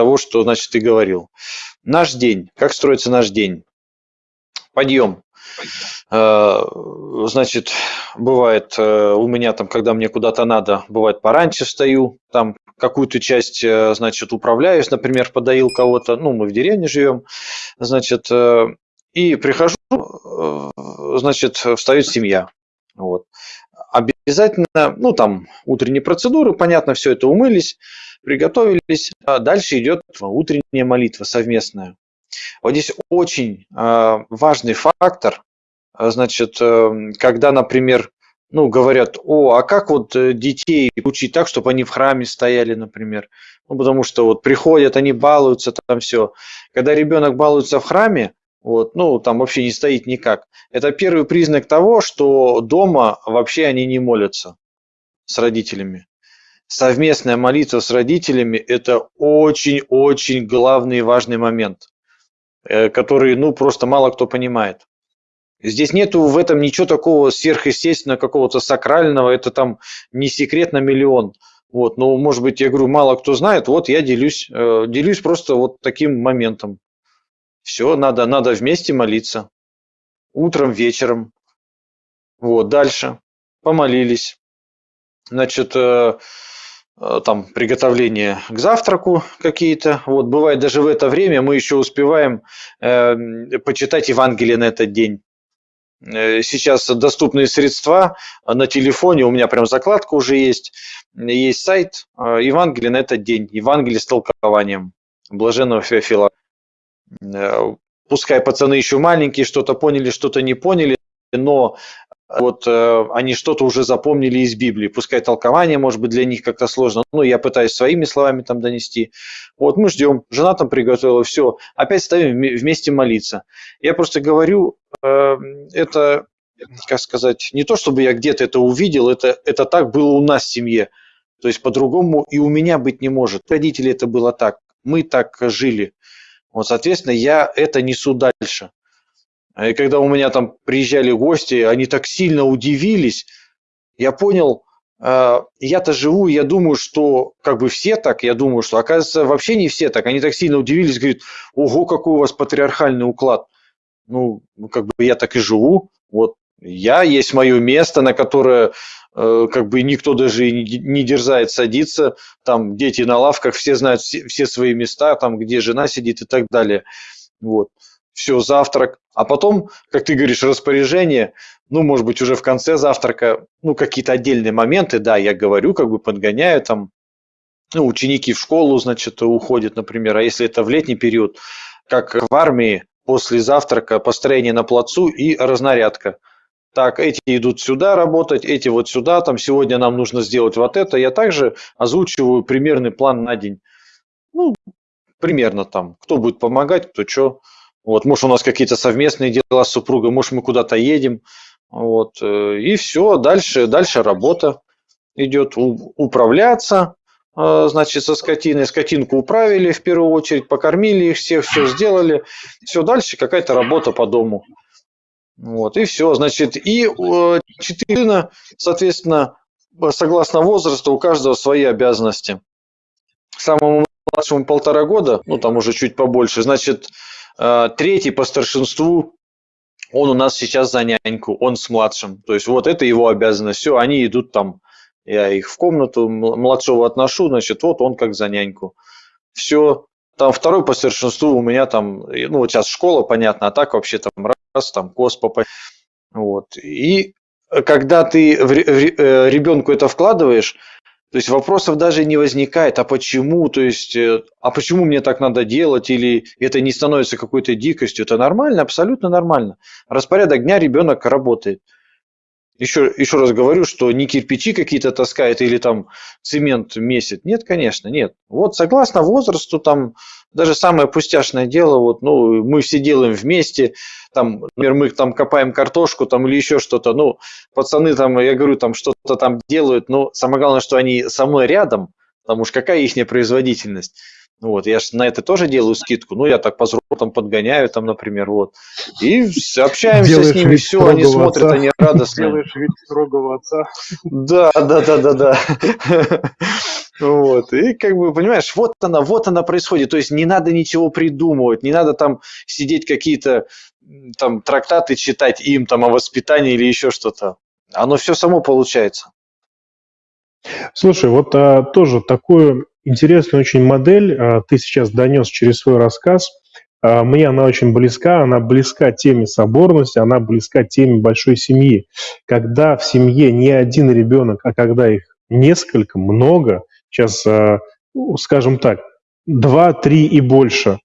того, что, значит, ты говорил. Наш день. Как строится наш день? Подъем. Э, значит, бывает э, у меня там, когда мне куда-то надо, бывает пораньше встаю, там какую-то часть, э, значит, управляюсь, например, подоил кого-то, ну, мы в деревне живем, значит, и прихожу, значит, встает семья. Вот. Обязательно, ну, там, утренние процедуры, понятно, все это умылись, приготовились, а дальше идет утренняя молитва совместная. Вот здесь очень важный фактор, а, значит, эм, когда, например, ну, говорят, о, а как вот э, детей учить так, чтобы они в храме стояли, например? Ну, потому что вот приходят, они балуются, там все. Когда ребенок балуется в храме, вот, ну, там вообще не стоит никак. Это первый признак того, что дома вообще они не молятся с родителями. Совместная молитва с родителями – это очень-очень главный и важный момент, э, который, ну, просто мало кто понимает. Здесь нету в этом ничего такого сверхъестественного, какого-то сакрального, это там не секрет на миллион. Вот, но, может быть, я говорю, мало кто знает, вот я делюсь, э, делюсь просто вот таким моментом. Все, надо, надо вместе молиться. Утром, вечером. Вот, дальше. Помолились. Значит, э, э, там приготовление к завтраку какие-то. Вот, бывает даже в это время мы еще успеваем э, почитать Евангелие на этот день. Э, сейчас доступные средства на телефоне, у меня прям закладка уже есть, есть сайт Евангелие на этот день, Евангелие с толкованием Блаженного Феофила. Э, пускай пацаны еще маленькие, что-то поняли, что-то не поняли, но вот э, они что-то уже запомнили из Библии. Пускай толкование, может быть, для них как-то сложно, но я пытаюсь своими словами там донести. Вот мы ждем, жена там приготовила, все, опять ставим вместе молиться. Я просто говорю, э, это, как сказать, не то, чтобы я где-то это увидел, это, это так было у нас в семье. То есть по-другому и у меня быть не может. Родители это было так, мы так жили. Вот, соответственно, я это несу дальше. А и когда у меня там приезжали гости, они так сильно удивились, я понял, э, я-то живу, я думаю, что как бы все так, я думаю, что оказывается вообще не все так. Они так сильно удивились, говорят, ого, какой у вас патриархальный уклад. Ну, как бы я так и живу. Вот я, есть мое место, на которое как бы никто даже не дерзает садиться. Там дети на лавках, все знают все, все свои места, там где жена сидит и так далее. Вот все, завтрак. А потом, как ты говоришь, распоряжение, ну, может быть, уже в конце завтрака, ну, какие-то отдельные моменты, да, я говорю, как бы подгоняю там, ну, ученики в школу, значит, уходят, например, а если это в летний период, как в армии, после завтрака построение на плацу и разнарядка. Так, эти идут сюда работать, эти вот сюда, там сегодня нам нужно сделать вот это. Я также озвучиваю примерный план на день. Ну, примерно там, кто будет помогать, кто что. Вот, может, у нас какие-то совместные дела с супругой, может, мы куда-то едем. Вот, э, и все, дальше, дальше работа идет. Управляться, э, значит, со скотиной. Скотинку управили в первую очередь, покормили их всех, все сделали. Все, дальше какая-то работа по дому. Вот, и все, значит, и э, четыре соответственно, согласно возрасту, у каждого свои обязанности. Самому младшему полтора года, ну, там уже чуть побольше, значит, Э, третий по старшинству, он у нас сейчас за няньку, он с младшим. То есть вот это его обязанность. Все, они идут там, я их в комнату младшего отношу, значит, вот он как за няньку. Все, там второй по старшинству у меня там, ну вот сейчас школа, понятно, а так вообще там раз, там кос Вот. И когда ты в э, ребенку это вкладываешь, то есть вопросов даже не возникает, а почему, то есть, э, а почему мне так надо делать, или это не становится какой-то дикостью. Это нормально, абсолютно нормально. Распорядок дня ребенок работает. Еще, еще раз говорю, что не кирпичи какие-то таскает или там цемент месит. Нет, конечно, нет. Вот согласно возрасту, там даже самое пустяшное дело, вот, ну, мы все делаем вместе, там, например, мы там копаем картошку там или еще что-то, ну, пацаны там, я говорю, там что-то там делают, но самое главное, что они со мной рядом, потому что какая их производительность. Вот, я же на это тоже делаю скидку. Ну, я так по там подгоняю, там, например, вот. И общаемся Делаешь с ними, все, они смотрят, отца. они радостные. Делаешь вид строгого отца. Да, да, да, да, да. Вот, и как бы, понимаешь, вот она, вот она происходит. То есть не надо ничего придумывать, не надо там сидеть какие-то там трактаты читать им там о воспитании или еще что-то. Оно все само получается. Слушай, вот а, тоже такую интересную очень модель а, ты сейчас донес через свой рассказ. А, мне она очень близка, она близка теме соборности, она близка теме большой семьи. Когда в семье не один ребенок, а когда их несколько, много, сейчас, а, скажем так, два, три и больше,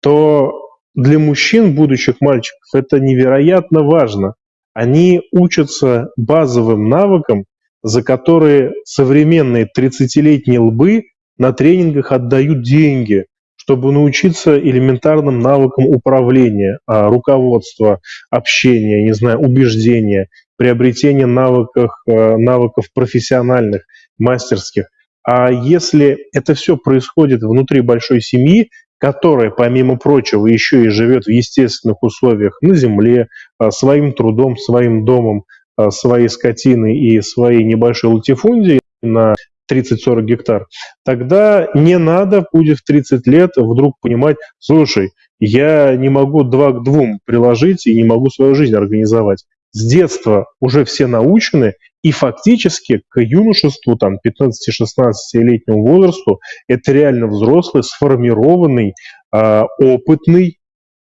то для мужчин, будущих мальчиков, это невероятно важно. Они учатся базовым навыкам, за которые современные 30-летние лбы на тренингах отдают деньги, чтобы научиться элементарным навыкам управления, а, руководства, общения, не знаю, убеждения, приобретения навыков, а, навыков профессиональных, мастерских. А если это все происходит внутри большой семьи, которая, помимо прочего, еще и живет в естественных условиях на земле, а, своим трудом, своим домом, своей скотиной и своей небольшой латифундией на 30-40 гектар, тогда не надо будет в 30 лет вдруг понимать, слушай, я не могу два к двум приложить и не могу свою жизнь организовать. С детства уже все научены, и фактически к юношеству, там, 15-16-летнему возрасту, это реально взрослый, сформированный, э, опытный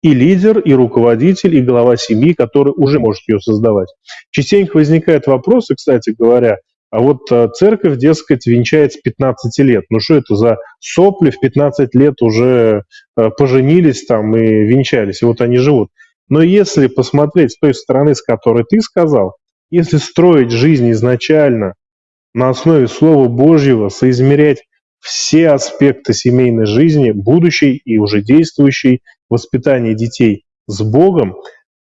и лидер, и руководитель, и глава семьи, который уже может ее создавать. Частенько возникают вопросы, кстати говоря, а вот э, церковь, дескать, венчает с 15 лет. Ну что это за сопли в 15 лет уже э, поженились там и венчались, и вот они живут. Но если посмотреть с той стороны, с которой ты сказал, если строить жизнь изначально на основе Слова Божьего, соизмерять все аспекты семейной жизни, будущей и уже действующей, воспитания детей с Богом,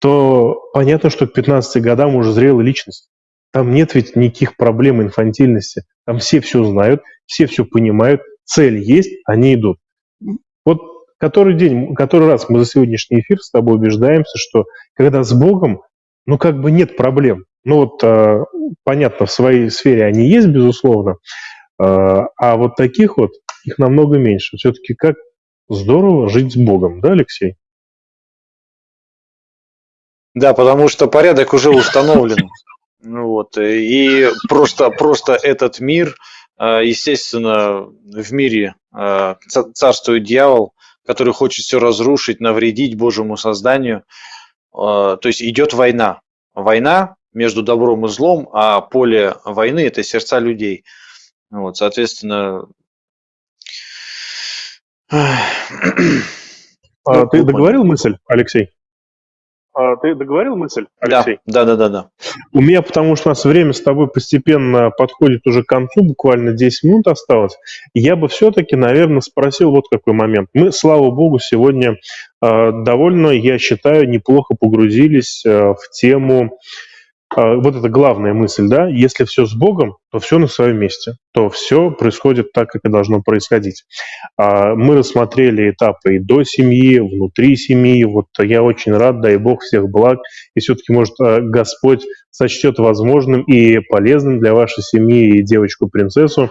то понятно, что к 15 годам уже зрелая личность. Там нет ведь никаких проблем инфантильности. Там все все знают, все все понимают, цель есть, они идут. Вот который день, который раз мы за сегодняшний эфир с тобой убеждаемся, что когда с Богом, ну как бы нет проблем. Ну вот а, понятно, в своей сфере они есть, безусловно, а, а вот таких вот их намного меньше. Все-таки как здорово жить с Богом, да, Алексей? Да, потому что порядок уже установлен. Ну вот, э, и просто, просто этот мир, э, естественно, в мире э, царствует дьявол, который хочет все разрушить, навредить Божьему созданию. То есть идет война. Война между добром и злом, а поле войны – это сердца людей. Вот, соответственно... А, ты договорил мысль, Алексей? А, ты договорил мысль, Алексей? Да, да, да, да. У меня, потому что у нас время с тобой постепенно подходит уже к концу, буквально 10 минут осталось. Я бы все-таки, наверное, спросил вот какой момент. Мы, слава богу, сегодня э, довольно, я считаю, неплохо погрузились э, в тему а, вот это главная мысль, да, если все с Богом, то все на своем месте, то все происходит так, как и должно происходить. А, мы рассмотрели этапы и до семьи, внутри семьи, вот я очень рад, дай Бог всех благ, и все-таки, может, а, Господь сочтет возможным и полезным для вашей семьи и девочку-принцессу.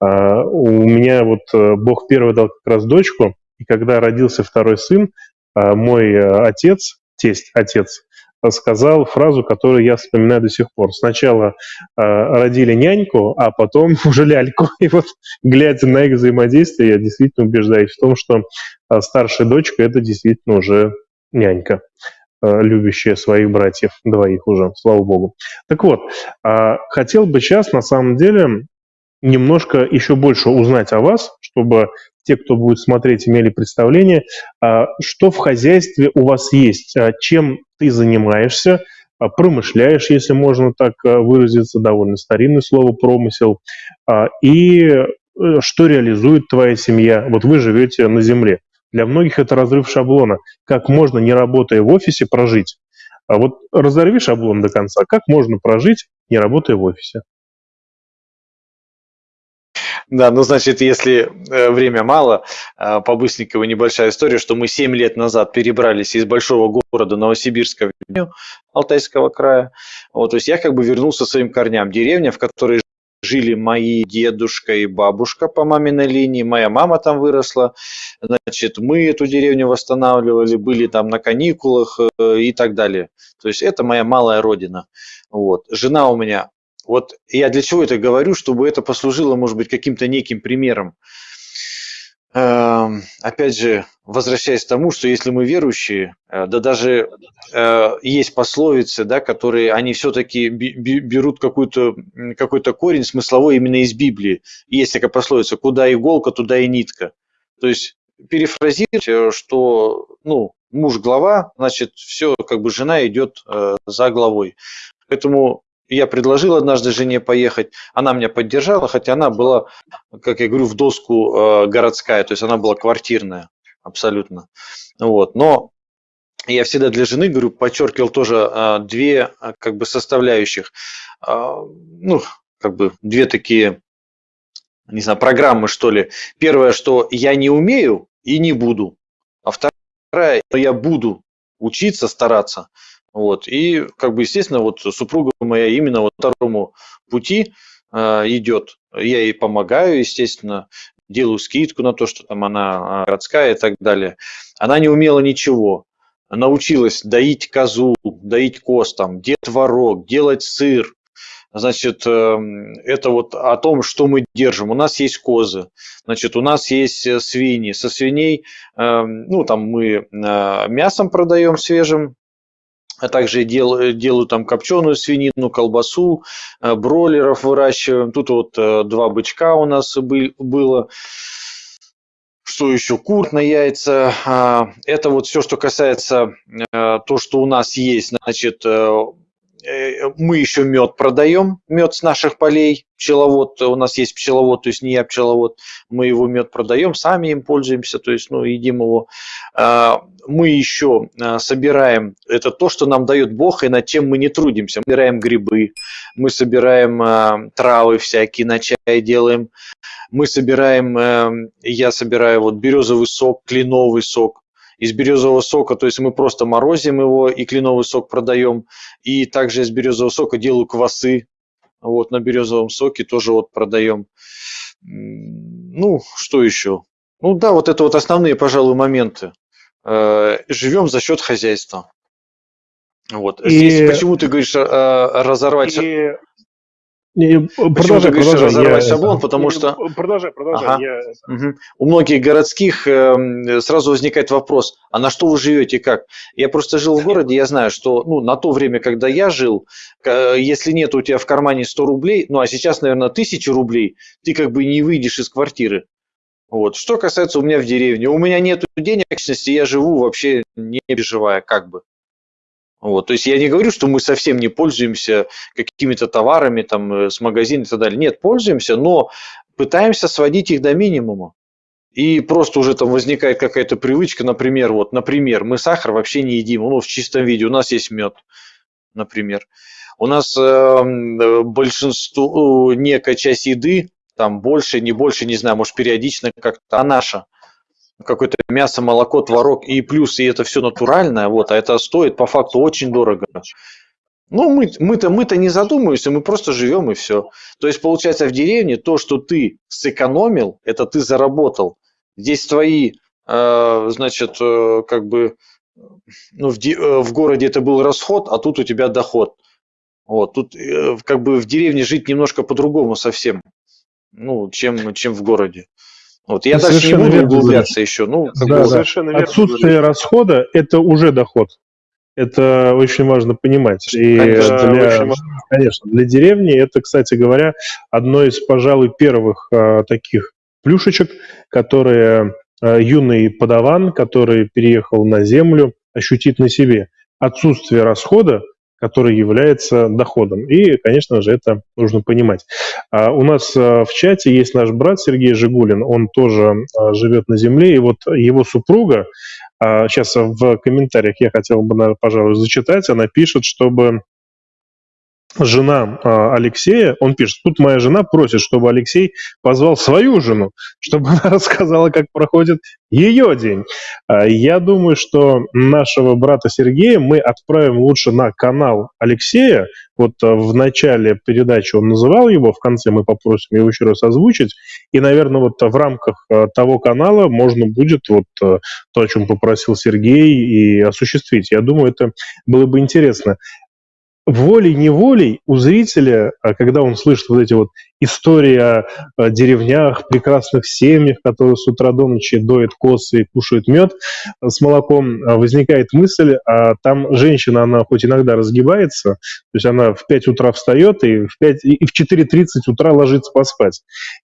У меня вот э, Бог первый дал как раз дочку, и когда родился второй сын, мой э, отец, тесть, отец, сказал фразу, которую я вспоминаю до сих пор. Сначала э, родили няньку, а потом уже ляльку. И вот, глядя на их взаимодействие, я действительно убеждаюсь в том, что э, старшая дочка – это действительно уже нянька, э, любящая своих братьев, двоих уже, слава богу. Так вот, э, хотел бы сейчас, на самом деле, немножко еще больше узнать о вас, чтобы те, кто будет смотреть, имели представление, а, что в хозяйстве у вас есть, а, чем ты занимаешься, а, промышляешь, если можно так выразиться, довольно старинное слово «промысел», и э, что реализует твоя семья. Вот вы живете на земле. Для многих это разрыв шаблона. Как можно, не работая в офисе, прожить? А вот разорви шаблон до конца. Как можно прожить, не работая в офисе? Да, ну, значит, если э, время мало, э, по Быстренького небольшая история, что мы 7 лет назад перебрались из большого города Новосибирска в деревню Алтайского края. Вот, то есть я как бы вернулся своим корням. Деревня, в которой жили мои дедушка и бабушка по маминой линии, моя мама там выросла, значит, мы эту деревню восстанавливали, были там на каникулах э, и так далее. То есть это моя малая родина. Вот. Жена у меня вот я для чего это говорю, чтобы это послужило, может быть, каким-то неким примером. Эм, опять же, возвращаясь к тому, что если мы верующие, э, да даже э, есть пословицы, да, которые они все-таки берут какой-то какой корень смысловой именно из Библии. Есть такая пословица «куда иголка, туда и нитка». То есть перефразировать, э, что ну, муж глава, значит, все, как бы жена идет за главой. Поэтому я предложил однажды жене поехать, она меня поддержала, хотя она была, как я говорю, в доску э, городская, то есть она была квартирная абсолютно. Вот. Но я всегда для жены, говорю, подчеркивал тоже э, две э, как бы составляющих. Ну, как бы две такие, не знаю, программы, что ли. Первое, что я не умею и не буду. А что я буду учиться, стараться. Вот. И, как бы, естественно, вот супруга моя именно вот второму пути э, идет. Я ей помогаю, естественно, делаю скидку на то, что там она а, городская и так далее. Она не умела ничего. Научилась доить козу, доить коз, там, делать творог, делать сыр. Значит, эм, это вот о том, что мы держим. У нас есть козы, значит, у нас есть э, свиньи. Со свиней, эм, ну, там мы э, мясом продаем свежим, а также делаю, делаю там копченую свинину, колбасу, э, бройлеров выращиваем. Тут вот э, два бычка у нас было. Что еще? Кур на яйца. А, это вот все, что касается э, то, что у нас есть. Значит, мы еще мед продаем, мед с наших полей, пчеловод, у нас есть пчеловод, то есть не я пчеловод, мы его мед продаем, сами им пользуемся, то есть, ну, едим его. А, мы еще а, собираем, это то, что нам дает Бог, и над чем мы не трудимся. Мы собираем грибы, мы собираем а, травы всякие, на чай делаем, мы собираем, я собираю вот березовый сок, кленовый сок, из березового сока, то есть мы просто морозим его и кленовый сок продаем, и также из березового сока делаю квасы, вот на березовом соке тоже вот продаем. Ну, что еще? Ну да, вот это вот основные, пожалуй, моменты. Э, Живем за счет хозяйства. Вот. И... Здесь почему ты говоришь э, разорвать... И продолжай, Почему продолжай, разорвать я, шаблон, потому не, что... Продолжай, продолжай. Ага. Я... Угу. У многих городских э, сразу возникает вопрос, а на что вы живете как? Я просто жил в городе, я знаю, что ну, на то время, когда я жил, э, если нет у тебя в кармане 100 рублей, ну а сейчас, наверное, 1000 рублей, ты как бы не выйдешь из квартиры. Вот. Что касается у меня в деревне, у меня нет денег, я живу вообще не переживая, как бы. Вот, то есть я не говорю, что мы совсем не пользуемся какими-то товарами там, э, с магазина и так далее. Нет, пользуемся, но пытаемся сводить их до минимума. И просто уже там возникает какая-то привычка, например, вот, например, мы сахар вообще не едим, ну, в чистом виде, у нас есть мед, например. У нас эм, э, большинство, некая часть еды, там больше, не больше, не знаю, может периодично как-то, а наша – какое-то мясо, молоко, творог и плюс, и это все натуральное, вот, а это стоит по факту очень дорого. Ну, мы, мы-то, мы-то не задумываемся, мы просто живем и все. То есть, получается, в деревне то, что ты сэкономил, это ты заработал. Здесь твои, э, значит, э, как бы, ну, в, де, э, в городе это был расход, а тут у тебя доход. Вот, тут э, как бы в деревне жить немножко по-другому совсем, ну, чем, чем в городе. Вот я дальше не буду углубляться еще. Ну, да, да. Совершенно Отсутствие верно. расхода – это уже доход. Это очень важно понимать. И конечно, для, конечно, для деревни это, кстати говоря, одно из, пожалуй, первых а, таких плюшечек, которые а, юный подаван, который переехал на землю, ощутит на себе. Отсутствие расхода который является доходом. И, конечно же, это нужно понимать. А у нас а, в чате есть наш брат Сергей Жигулин, он тоже а, живет на земле, и вот его супруга, сейчас в комментариях я хотел бы, пожалуй, зачитать, она пишет, чтобы жена а, Алексея, он пишет, тут моя жена просит, чтобы Алексей позвал свою жену, чтобы она рассказала, как проходит ее день. А, я думаю, что нашего брата Сергея мы отправим лучше на канал Алексея. Вот а, в начале передачи он называл его, в конце мы попросим его еще раз озвучить. И, наверное, вот в рамках того канала можно будет вот то, о чем попросил Сергей, и осуществить. Я думаю, это было бы интересно волей-неволей у зрителя, а когда он слышит вот эти вот истории о, деревнях, прекрасных семьях, которые с утра до ночи доят косы и кушают мед с молоком, а, возникает мысль, а там женщина, она хоть иногда разгибается, то есть она в 5 утра встает и в, 5, и в 4.30 утра ложится поспать.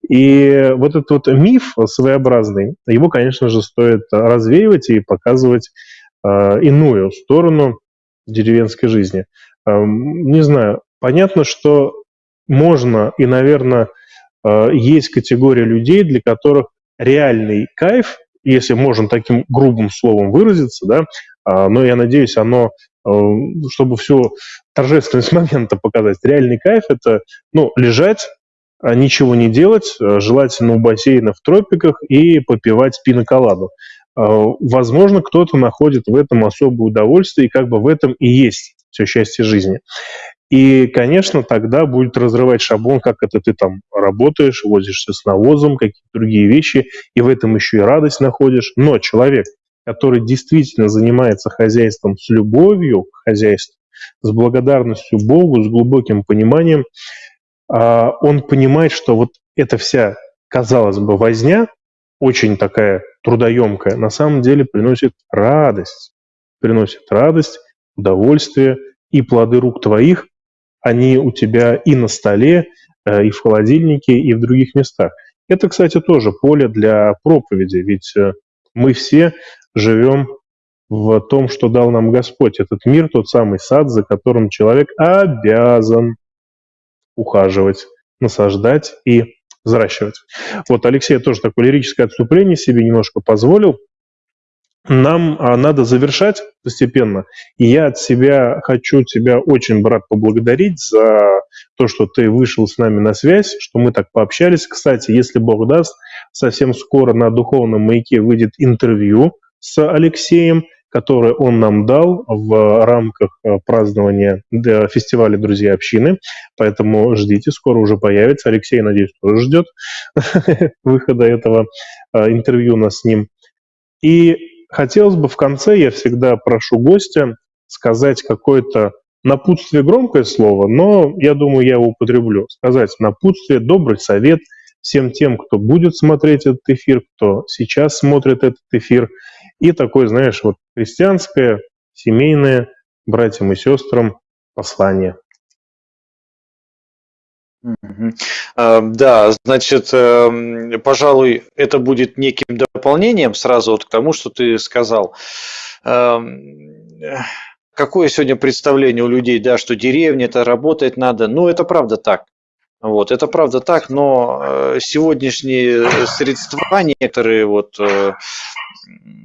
И вот этот вот миф своеобразный, его, конечно же, стоит развеивать и показывать э, иную сторону деревенской жизни. Не знаю, понятно, что можно и, наверное, э, есть категория людей, для которых реальный кайф, если можно таким грубым словом выразиться, да, а, но я надеюсь, оно, э, чтобы всю торжественность момента показать, реальный кайф – это ну, лежать, а ничего не делать, э, желательно у бассейна в тропиках и попивать пиноколаду. Возможно, кто-то находит в этом особое удовольствие, и как бы в этом и есть все счастье жизни. И, конечно, тогда будет разрывать шаблон, как это ты там работаешь, возишься с навозом, какие-то другие вещи, и в этом еще и радость находишь. Но человек, который действительно занимается хозяйством с любовью к хозяйству, с благодарностью Богу, с глубоким пониманием, а, он понимает, что вот эта вся, казалось бы, возня, очень такая трудоемкая, на самом деле приносит радость. Приносит радость, удовольствие и плоды рук твоих, они у тебя и на столе, э, и в холодильнике, и в других местах. Это, кстати, тоже поле для проповеди, ведь э, мы все живем в том, что дал нам Господь. Этот мир, тот самый сад, за которым человек обязан ухаживать, насаждать и взращивать. Вот Алексей тоже такое лирическое отступление себе немножко позволил нам а, надо завершать постепенно. И я от себя хочу тебя очень, брат, поблагодарить за то, что ты вышел с нами на связь, что мы так пообщались. Кстати, если Бог даст, совсем скоро на Духовном маяке выйдет интервью с Алексеем, которое он нам дал в рамках а, празднования фестиваля «Друзья общины». Поэтому ждите, скоро уже появится. Алексей, надеюсь, тоже ждет выхода этого а, интервью у нас с ним. И Хотелось бы в конце, я всегда прошу гостя сказать какое-то напутствие громкое слово, но я думаю, я его употреблю. Сказать напутствие, добрый совет всем тем, кто будет смотреть этот эфир, кто сейчас смотрит этот эфир. И такое, знаешь, вот христианское, семейное, братьям и сестрам послание. А, да, значит, эм, пожалуй, это будет неким дополнением сразу вот к тому, что ты сказал. Эм, какое сегодня представление у людей, да, что деревня, это работать надо. Ну, это правда так. Вот, это правда так, но э, сегодняшние средства некоторые вот э,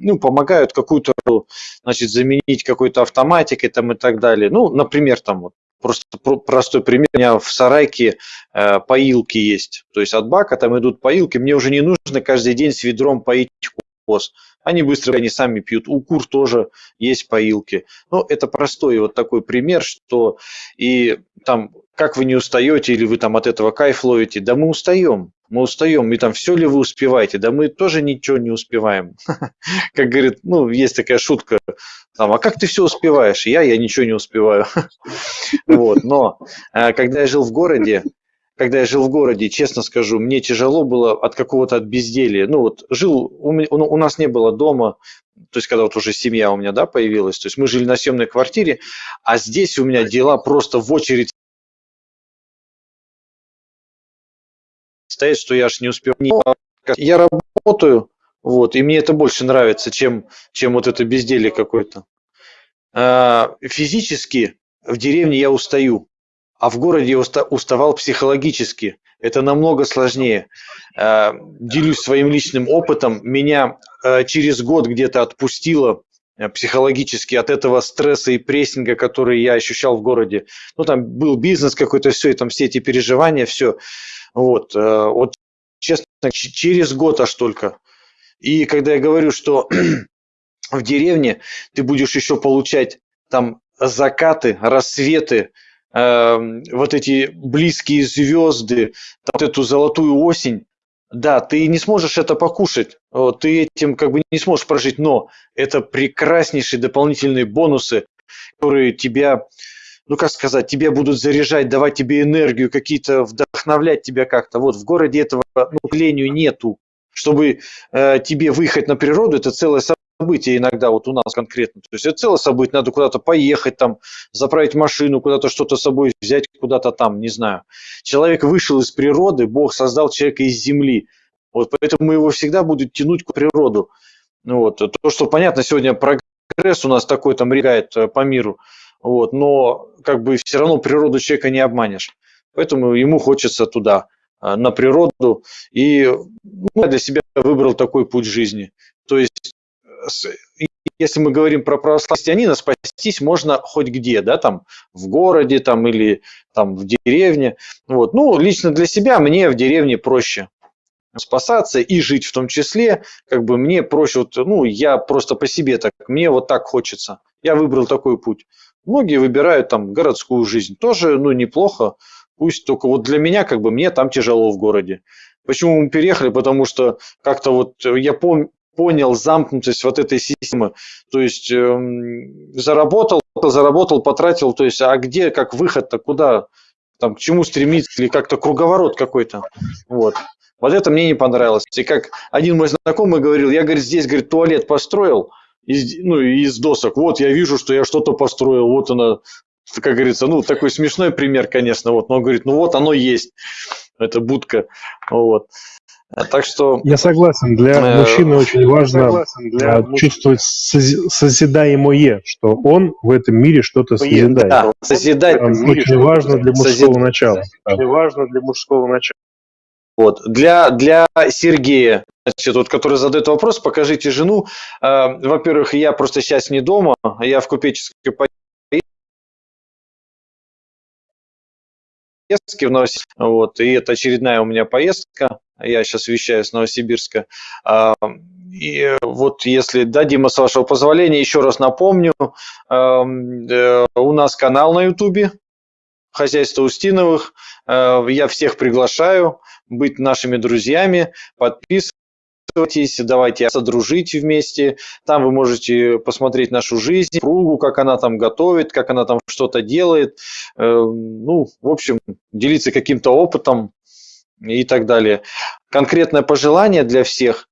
ну, помогают какую-то, значит, заменить какой-то автоматикой там и так далее. Ну, например, там вот Просто простой пример. У меня в сарайке э, поилки есть. То есть от бака там идут поилки. Мне уже не нужно каждый день с ведром поить коз. Они быстро, они сами пьют. У кур тоже есть поилки. Ну, это простой вот такой пример, что и там, как вы не устаете или вы там от этого кайф ловите, да мы устаем мы устаем, и там все ли вы успеваете? Да мы тоже ничего не успеваем. Как говорит, ну, есть такая шутка, там, а как ты все успеваешь? Я, я ничего не успеваю. Вот, но э, когда я жил в городе, когда я жил в городе, честно скажу, мне тяжело было от какого-то от безделия. Ну вот жил, у, у нас не было дома, то есть когда вот уже семья у меня да, появилась, то есть мы жили на съемной квартире, а здесь у меня дела просто в очередь стоять, что я аж не успел. Я работаю, вот, и мне это больше нравится, чем, чем вот это безделие какое-то. А, физически в деревне я устаю, а в городе я уставал психологически. Это намного сложнее. А, делюсь своим личным опытом. Меня а, через год где-то отпустило психологически от этого стресса и прессинга, который я ощущал в городе. Ну, там был бизнес какой-то, все, и там все эти переживания, все. Вот, э, вот честно, через год аж только. И когда я говорю, что в деревне ты будешь еще получать там закаты, рассветы, э, вот эти близкие звезды, вот эту золотую осень, да, ты не сможешь это покушать, ты этим как бы не сможешь прожить, но это прекраснейшие дополнительные бонусы, которые тебя, ну как сказать, тебя будут заряжать, давать тебе энергию, какие-то вдохновлять тебя как-то. Вот в городе этого, ну, к сожалению, нету. Чтобы э, тебе выехать на природу, это целое событие иногда вот у нас конкретно. То есть это целое событие, надо куда-то поехать, там, заправить машину, куда-то что-то с собой взять, куда-то там, не знаю. Человек вышел из природы, Бог создал человека из земли. Вот поэтому его всегда будет тянуть к природу. Вот. То, что понятно, сегодня прогресс у нас такой там регает э, по миру, вот, но как бы все равно природу человека не обманешь. Поэтому ему хочется туда, э, на природу. И ну, я для себя выбрал такой путь жизни. То есть если мы говорим про христианина, спастись можно хоть где, да, там в городе там или там в деревне. Вот. Ну, лично для себя мне в деревне проще спасаться и жить в том числе, как бы мне проще, вот, ну, я просто по себе так, мне вот так хочется. Я выбрал такой путь. Многие выбирают там городскую жизнь, тоже, ну, неплохо, пусть только вот для меня, как бы, мне там тяжело в городе. Почему мы переехали? Потому что как-то вот я пом понял замкнутость вот этой системы. То есть э, заработал, заработал, потратил, то есть а где, как выход-то, куда, там, к чему стремиться, или как-то круговорот какой-то. Вот. Вот это мне не понравилось. И как один мой знакомый говорил, я, говорит, здесь, говорит, туалет построил, из, ну, из досок. Вот, я вижу, что я что-то построил, вот она, как говорится, ну, такой смешной пример, конечно, вот, но он говорит, ну, вот оно есть, это будка, вот. Э, так что... Я согласен, для э, мужчины очень важно для э, чувствовать созидаемое, что он в этом мире что-то созидает. Да, созидать. Очень важно для мужского начала. Очень важно для мужского начала. Вот. Для, для Сергея, значит, вот, который задает вопрос, покажите жену. Э, во-первых, я просто сейчас не дома, я в купеческой поездке в Новосибирске. Вот, и это очередная у меня поездка я сейчас вещаю с Новосибирска. А, и вот если, да, Дима, с вашего позволения, еще раз напомню, э, у нас канал на Ютубе, хозяйство Устиновых. Э, я всех приглашаю быть нашими друзьями, подписывайтесь, давайте содружить вместе. Там вы можете посмотреть нашу жизнь, кругу, как она там готовит, как она там что-то делает. Э, ну, в общем, делиться каким-то опытом и так далее. Конкретное пожелание для всех,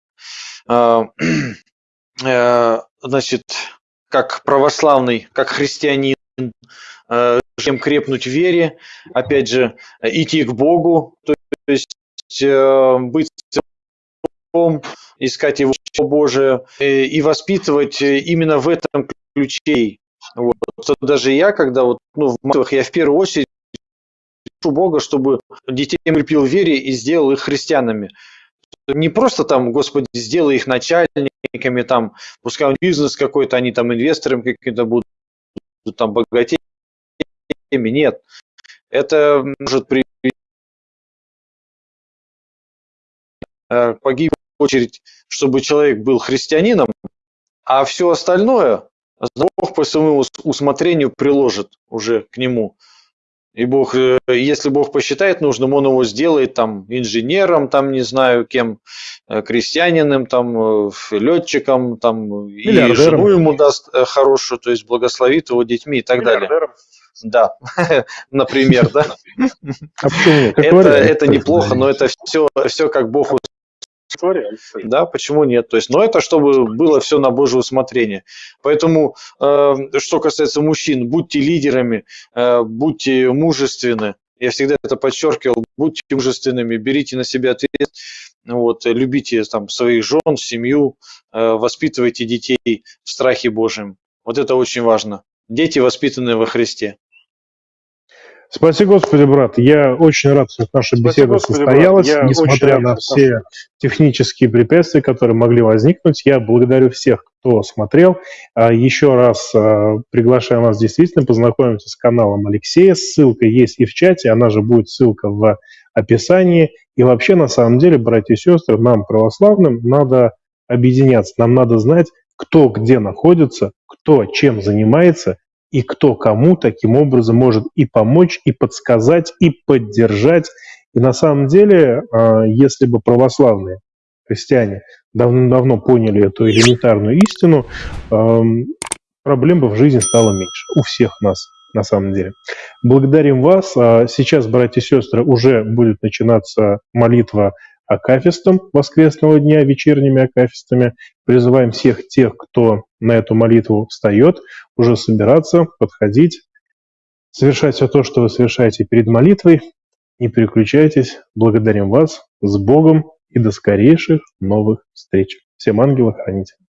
э, значит, как православный, как христианин, чем крепнуть в вере, опять же, идти к Богу, то есть быть искать Его Божие и воспитывать именно в этом ключе. Вот. Даже я, когда вот, ну, в молитвах, я в первую очередь прошу Бога, чтобы детей укрепил вере и сделал их христианами. Не просто там, Господи, сделай их начальниками, там, пускай бизнес какой-то, они там инвесторами какими-то будут, там, богатеями. Нет. Это может привести э, погиб в очередь, чтобы человек был христианином, а все остальное Бог по своему усмотрению приложит уже к нему. И Бог, э, если Бог посчитает нужным, Он его сделает там инженером, там не знаю кем, э, крестьянином, там э, летчиком, там и жену ему даст хорошую, то есть благословит его детьми и так далее. Да, например, да. Это, это неплохо, но это все, все как Бог история. Да, почему нет? То есть, но это чтобы было все на Божье усмотрение. Поэтому, э, что касается мужчин, будьте лидерами, э, будьте мужественны. Я всегда это подчеркивал. Будьте мужественными, берите на себя ответственность. Вот, любите там своих жен, семью, э, воспитывайте детей в страхе Божьем. Вот это очень важно. Дети, воспитанные во Христе. Спаси Господи, брат. Я очень рад, что наша Спаси беседа Господи, состоялась, несмотря на все технические препятствия, которые могли возникнуть. Я благодарю всех, кто смотрел. А, еще раз а, приглашаем вас действительно познакомиться с каналом Алексея. Ссылка есть и в чате, она же будет ссылка в описании. И вообще, на самом деле, братья и сестры, нам, православным, надо объединяться. Нам надо знать, кто где находится, кто чем занимается и кто кому таким образом может и помочь, и подсказать, и поддержать. И на самом деле, а, если бы православные христиане давно-давно поняли эту элементарную истину, проблем бы в жизни стало меньше. У всех нас, на самом деле. Благодарим вас. А сейчас, братья и сестры, уже будет начинаться молитва акафистом воскресного дня, вечерними акафистами. Призываем всех тех, кто на эту молитву встает, уже собираться, подходить, совершать все то, что вы совершаете перед молитвой. Не переключайтесь. Благодарим вас. С Богом и до скорейших новых встреч. Всем ангелов хранителей.